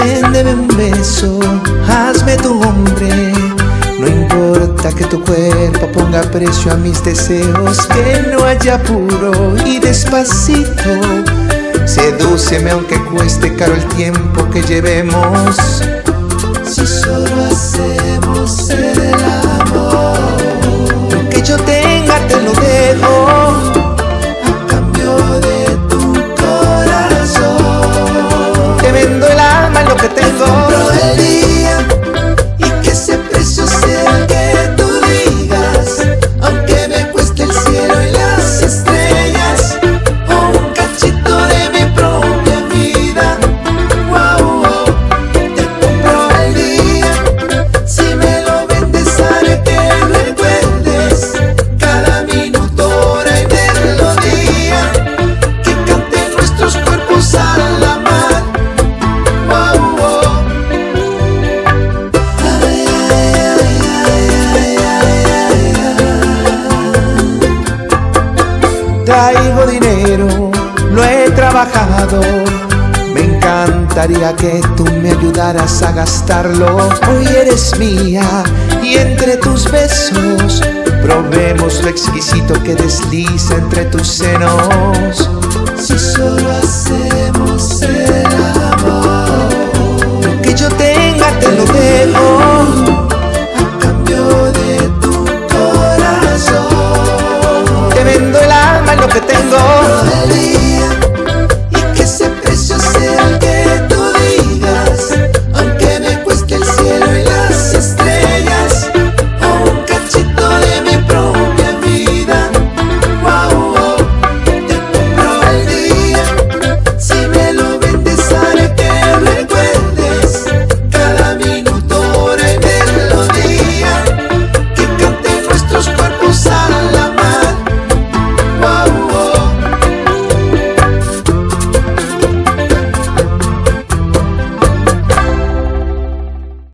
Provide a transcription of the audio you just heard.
un beso, hazme tu hombre. No importa que tu cuerpo ponga precio a mis deseos, que no haya apuro y despacito. Sedúceme aunque cueste caro el tiempo que llevemos. Si solo hacemos Traigo dinero, lo he trabajado. Me encantaría que tú me ayudaras a gastarlo. Hoy eres mía y entre tus besos probemos lo exquisito que desliza entre tus senos. Si solo